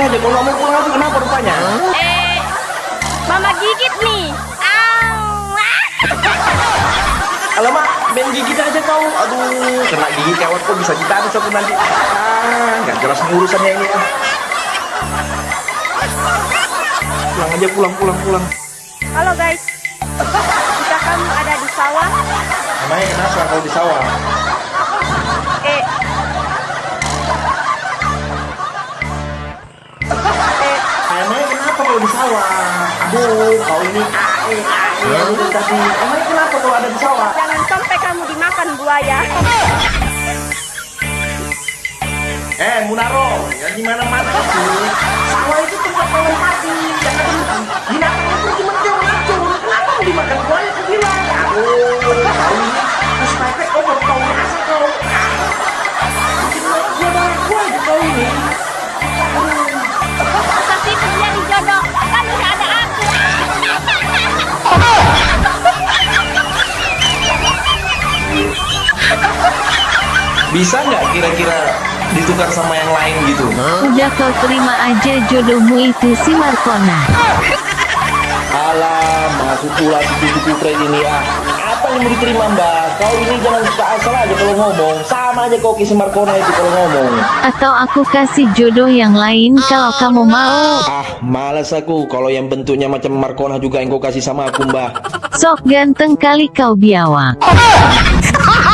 sini aja. Kalau nggak mau pulang aku kenapa rupanya? Eh, mama gigit nih. Au. Alamak, main gigit aja kau. Aduh, kena gigit kawan kok bisa ditarik aku nanti. Ah, nggak jelas urusannya ini. ah. Pulang aja, pulang, pulang, pulang. Halo guys. Jika kamu ada di sawah, Namanya kenapa kalau di sawah? Kalau di sawah? Aduh, kau ini ae, ae, dari tadi. Emangnya kenapa kalau ada di sawah? jangan sampai kamu dimakan buaya. Eh, Munaro, ya di mana-mana itu. Sawah itu tempat kalian mati. Jangan binatang itu cuma dia racun. Kenapa mau dimakan buaya? Aku bilang. Aduh, Bisa nggak kira-kira ditukar sama yang lain gitu? Udah kau terima aja jodohmu itu si Markona. Alah, masuk pula si cucu Fred ini ah. Apa yang mau diterima mbak? Kau ini jangan suka asal aja kalau ngomong. Sama aja kau kisi Markona itu kalau ngomong. Atau aku kasih jodoh yang lain kalau kamu mau. Ah, malas aku kalau yang bentuknya macam Markona juga yang kau kasih sama aku mbak. Sok ganteng kali kau biawak.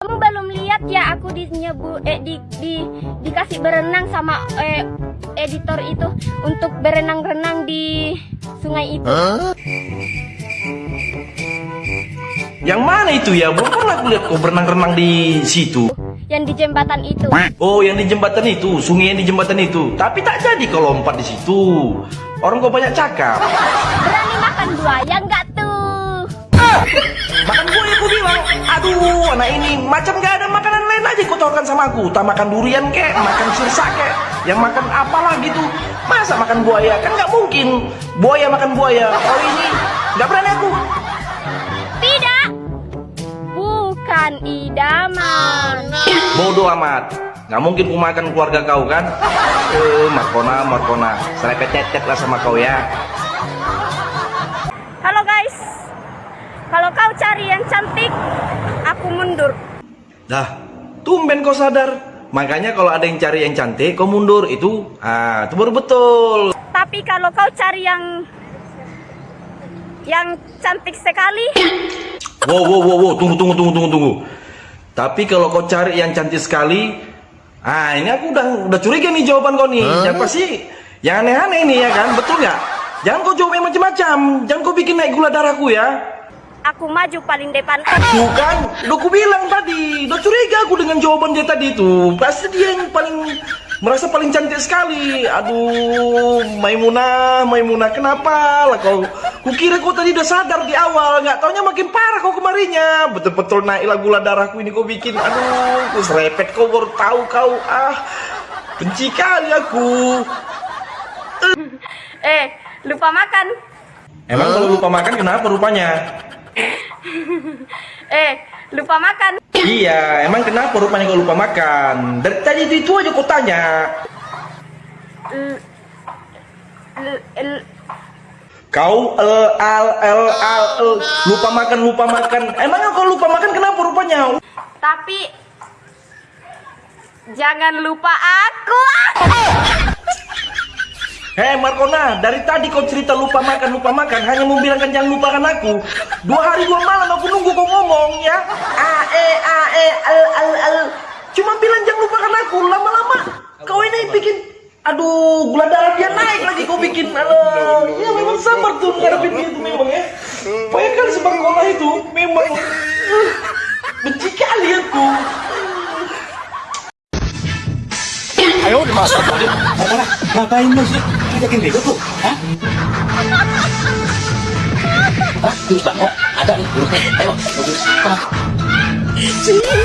Kamu belum lihat ya aku dinyebu eh di, di dikasih berenang sama eh, editor itu untuk berenang-renang di sungai itu. Yang mana itu ya? Belum pernah aku lihat kau berenang-renang di situ. Yang di jembatan itu. Oh, yang di jembatan itu, sungai yang di jembatan itu. Tapi tak jadi kalau lompat di situ. Orang kau banyak cakap. Berani makan buaya nggak tuh? Makan buaya aku bilang. Aduh, anak ini macam gak ada makanan lain aja kau tawarkan sama aku. Tak makan durian kek, makan sirsa kek, yang makan apalah gitu. Masa makan buaya? Kan nggak mungkin. Buaya makan buaya. Kau ini nggak berani aku. Tidak. Bukan idaman. Bodoh amat. Nggak mungkin ku makan keluarga kau kan? Eh, Markona, Markona. Serempet cecet lah sama kau ya. Kalau kau cari yang cantik, aku mundur. Dah, tumben kau sadar. Makanya kalau ada yang cari yang cantik, kau mundur. Itu, ah, itu baru betul. Tapi kalau kau cari yang yang cantik sekali, Wow, wow, wow, wow. Tunggu, tunggu, tunggu, tunggu, tunggu. Tapi kalau kau cari yang cantik sekali, ah ini aku udah udah curiga nih jawaban kau nih. Yang pasti yang aneh-aneh ini ya kan, betul nggak? Jangan kau jawab yang macam-macam. Jangan kau bikin naik gula darahku ya. Aku maju paling depan. Bukan, udah aku bilang tadi, udah curiga aku dengan jawaban dia tadi itu. Pasti dia yang paling merasa paling cantik sekali. Aduh, Maimunah, Maimunah, kenapa lah kau? Kukira kau tadi udah sadar di awal, nggak taunya makin parah kau kemarinya. Betul-betul naiklah gula darahku ini kau bikin. Aduh, ku serepet kau baru tahu kau. Ah, benci kali aku. Eh, lupa makan. Emang kalau lupa makan kenapa rupanya? Eh, lupa makan. Iya, emang kenapa rupanya kau lupa makan? Dari tadi itu, itu aja kau tanya. L- l- l- Kau el al el al el lupa makan lupa makan. Emangnya kau lupa makan kenapa rupanya? tapi jangan lupa aku. Hei Markona, dari tadi kau cerita lupa makan lupa makan hanya mau bilangkan jangan lupakan aku. Dua hari dua malam aku nunggu kau ngomong ya. A e a e al al al. Cuma bilang jangan lupakan aku. Lama-lama kau ini bikin Aduh, gula darah dia naik lagi kau bikin. Aduh, ya memang sabar tuh ngadepin dia itu memang ya. Banyak kali sekolah itu Ngapain lu? Hah? Hah? Bang, ada nih. Ayo?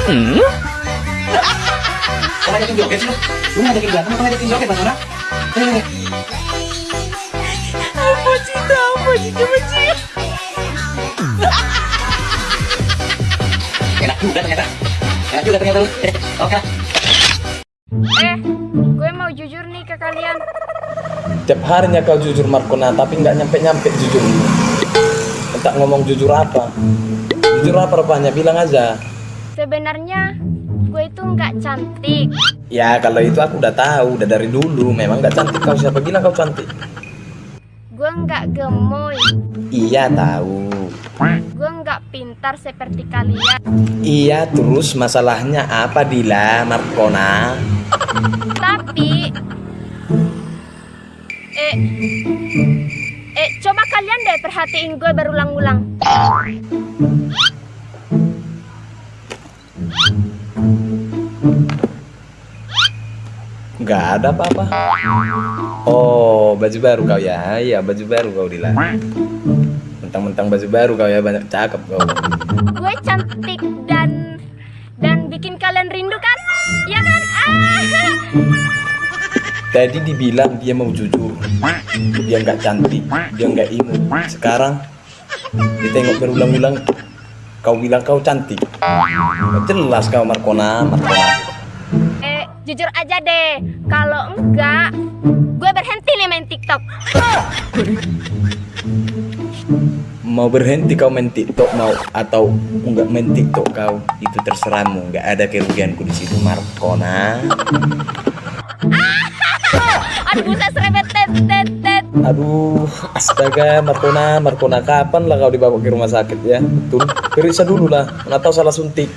Hmm? Kau ngajakin joget sih lu? Lu ngajakin berantem atau ngajakin joget, Bang Ona? Ayo, ayo. Apa cinta, apa cinta, benci. Enak juga ternyata. Enak juga. Eh, oke. Eh, gue mau jujur nih ke kalian. Tiap harinya kau jujur Markona, tapi nggak nyampe-nyampe jujur. Entah ngomong jujur apa. Jujur apa rupanya, bilang aja. Sebenarnya gue itu nggak cantik. Ya kalau itu aku udah tahu, udah dari dulu. Memang nggak cantik kau siapa bilang kau cantik? Gue nggak gemoy. Iya tahu. Gue nggak pintar seperti kalian. Iya terus masalahnya apa Dila Markona? Tapi eh eh coba kalian deh perhatiin gue berulang-ulang. Nggak ada apa-apa. Oh baju baru kau ya? Iya baju baru kau Dila. Mentang-mentang baju baru kau ya banyak cakep kau. Gue cantik dan dan bikin kalian rindu kan? Ya kan? Ah! Tadi dibilang dia mau jujur, dia nggak cantik, dia nggak imut. Sekarang ditengok berulang-ulang, kau bilang kau cantik. Jelas kau Markona, Markona. Eh, jujur aja deh. Kalau enggak, gue berhenti nih main TikTok. Mau berhenti kau main TikTok mau atau nggak main TikTok kau itu terserahmu. Nggak ada kerugianku di situ Markona. Aduh, serempet tet. Aduh, astaga Markona, Markona kapan lah kau dibawa ke rumah sakit ya? Betul, periksa dulu lah. Mana tahu salah suntik.